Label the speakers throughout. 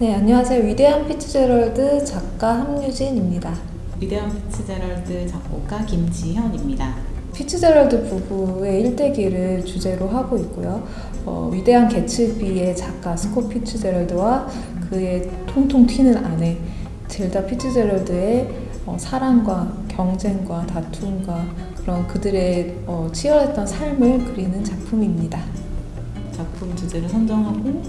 Speaker 1: 네, 안녕하세요. 위대한 피츠제럴드 작가 함유진입니다.
Speaker 2: 위대한 피츠제럴드 작곡가 김지현입니다.
Speaker 1: 피츠제럴드 부부의 일대기를 주제로 하고 있고요. 어, 위대한 개츠비의 작가 스콧 피츠제럴드와 그의 통통 튀는 아내 젤다 피츠제럴드의 어, 사랑과 경쟁과 다툼과 그런 그들의 어, 치열했던 삶을 그리는 작품입니다.
Speaker 2: 작품 주제를 선정하고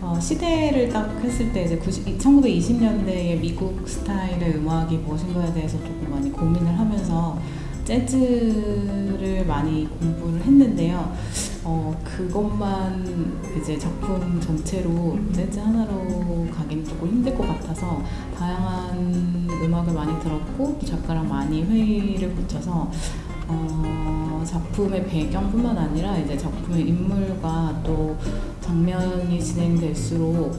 Speaker 2: 어, 시대를 딱 했을 때 이제 90, 1920년대의 미국 스타일의 음악이 무엇인가에 대해서 조금 많이 고민을 하면서 재즈를 많이 공부를 했는데요. 어, 그것만 이제 작품 전체로 재즈 하나로 가기는 조금 힘들 것 같아서 다양한 음악을 많이 들었고 또 작가랑 많이 회의를 거쳐서 어, 작품의 배경뿐만 아니라 이제 작품의 인물과 또 장면이 진행될수록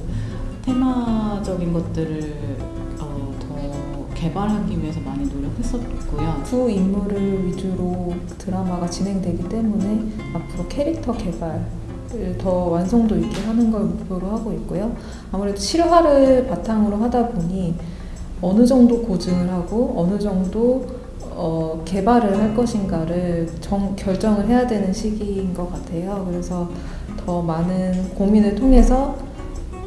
Speaker 2: 테마적인 것들을 어, 더 개발하기 위해서 많이 노력했었고요.
Speaker 1: 두 인물을 위주로 드라마가 진행되기 때문에 앞으로 캐릭터 개발을 더 완성도 있게 하는 걸 목표로 하고 있고요. 아무래도 실화를 바탕으로 하다 보니 어느 정도 고증을 하고 어느 정도 어, 개발을 할 것인가를 정, 결정을 해야 되는 시기인 것 같아요. 그래서 더 많은 고민을 통해서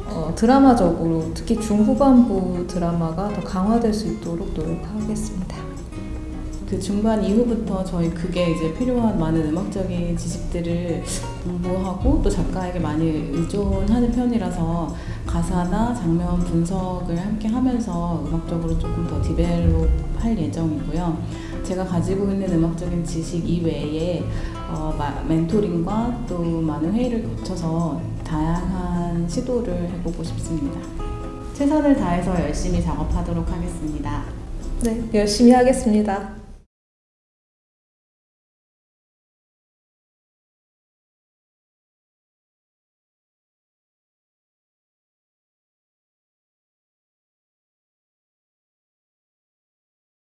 Speaker 1: 어, 드라마적으로 특히 중후반부 드라마가 더 강화될 수 있도록 노력하겠습니다.
Speaker 2: 그 중반 이후부터 저희 그게 이제 필요한 많은 음악적인 지식들을 공부하고 또 작가에게 많이 의존하는 편이라서 가사나 장면 분석을 함께 하면서 음악적으로 조금 더 디벨롭 할 예정이고요. 제가 가지고 있는 음악적인 지식 이외에 어, 마, 멘토링과 또 많은 회의를 거쳐서 다양한 시도를 해보고 싶습니다. 최선을 다해서 열심히 작업하도록 하겠습니다.
Speaker 1: 네, 열심히 하겠습니다.